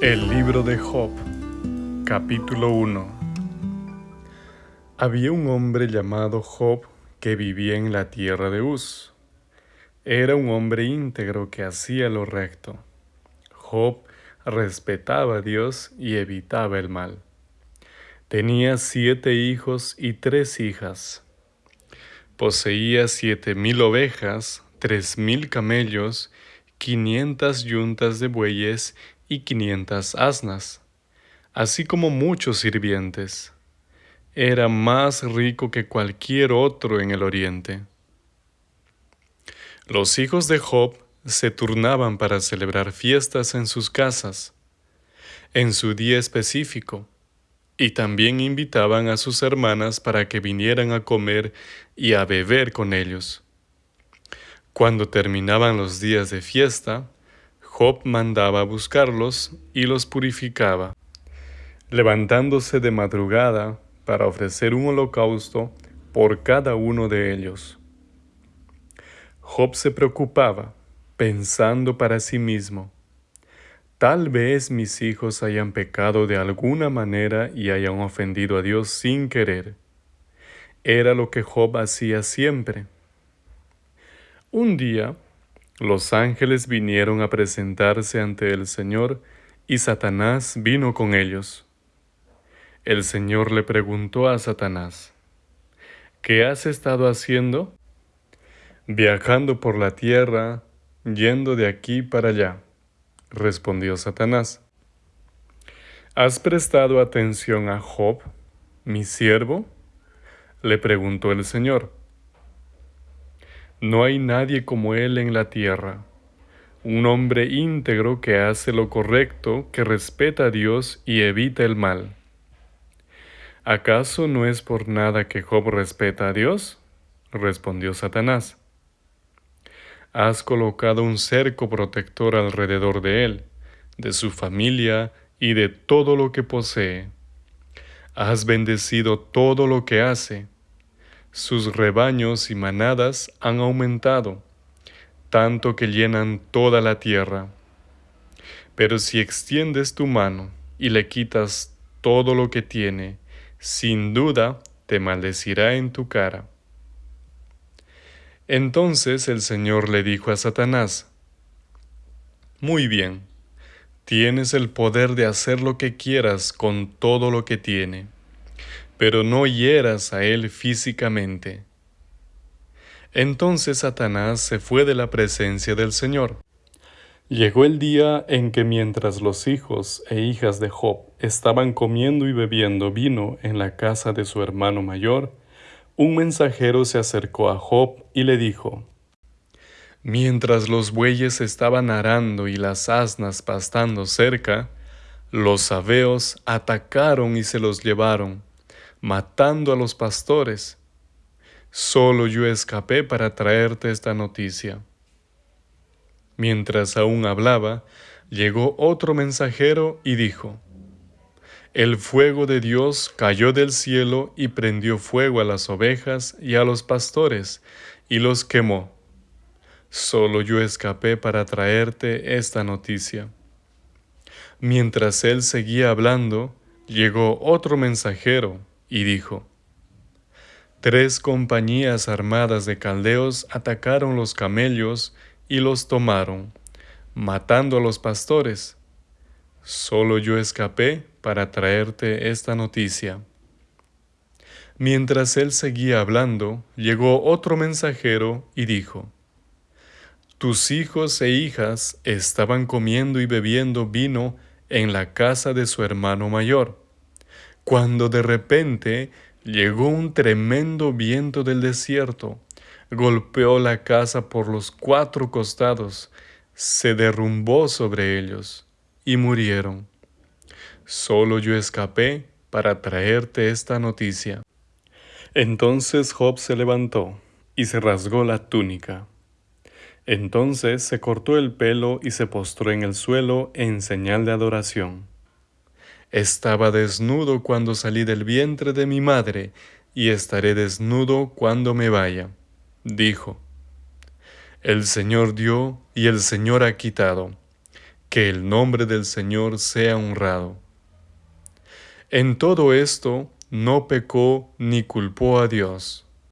El libro de Job, capítulo 1 Había un hombre llamado Job que vivía en la tierra de Uz. Era un hombre íntegro que hacía lo recto. Job respetaba a Dios y evitaba el mal. Tenía siete hijos y tres hijas. Poseía siete mil ovejas, tres mil camellos, quinientas yuntas de bueyes y quinientas asnas, así como muchos sirvientes. Era más rico que cualquier otro en el oriente. Los hijos de Job se turnaban para celebrar fiestas en sus casas, en su día específico, y también invitaban a sus hermanas para que vinieran a comer y a beber con ellos. Cuando terminaban los días de fiesta, Job mandaba a buscarlos y los purificaba, levantándose de madrugada para ofrecer un holocausto por cada uno de ellos. Job se preocupaba, pensando para sí mismo, Tal vez mis hijos hayan pecado de alguna manera y hayan ofendido a Dios sin querer. Era lo que Job hacía siempre. Un día, los ángeles vinieron a presentarse ante el Señor y Satanás vino con ellos. El Señor le preguntó a Satanás, ¿qué has estado haciendo? Viajando por la tierra, yendo de aquí para allá, respondió Satanás. ¿Has prestado atención a Job, mi siervo? le preguntó el Señor. No hay nadie como él en la tierra, un hombre íntegro que hace lo correcto, que respeta a Dios y evita el mal. ¿Acaso no es por nada que Job respeta a Dios? respondió Satanás. Has colocado un cerco protector alrededor de él, de su familia y de todo lo que posee. Has bendecido todo lo que hace sus rebaños y manadas han aumentado, tanto que llenan toda la tierra. Pero si extiendes tu mano y le quitas todo lo que tiene, sin duda te maldecirá en tu cara. Entonces el Señor le dijo a Satanás, Muy bien, tienes el poder de hacer lo que quieras con todo lo que tiene pero no hieras a él físicamente. Entonces Satanás se fue de la presencia del Señor. Llegó el día en que mientras los hijos e hijas de Job estaban comiendo y bebiendo vino en la casa de su hermano mayor, un mensajero se acercó a Job y le dijo, Mientras los bueyes estaban arando y las asnas pastando cerca, los sabeos atacaron y se los llevaron, matando a los pastores. Solo yo escapé para traerte esta noticia. Mientras aún hablaba, llegó otro mensajero y dijo, El fuego de Dios cayó del cielo y prendió fuego a las ovejas y a los pastores, y los quemó. Solo yo escapé para traerte esta noticia. Mientras él seguía hablando, llegó otro mensajero y dijo, Tres compañías armadas de caldeos atacaron los camellos y los tomaron, matando a los pastores. Solo yo escapé para traerte esta noticia. Mientras él seguía hablando, llegó otro mensajero y dijo, Tus hijos e hijas estaban comiendo y bebiendo vino en la casa de su hermano mayor cuando de repente llegó un tremendo viento del desierto, golpeó la casa por los cuatro costados, se derrumbó sobre ellos y murieron. Solo yo escapé para traerte esta noticia. Entonces Job se levantó y se rasgó la túnica. Entonces se cortó el pelo y se postró en el suelo en señal de adoración. Estaba desnudo cuando salí del vientre de mi madre, y estaré desnudo cuando me vaya. Dijo, El Señor dio y el Señor ha quitado. que el nombre del Señor sea honrado. En todo esto no pecó ni culpó a Dios.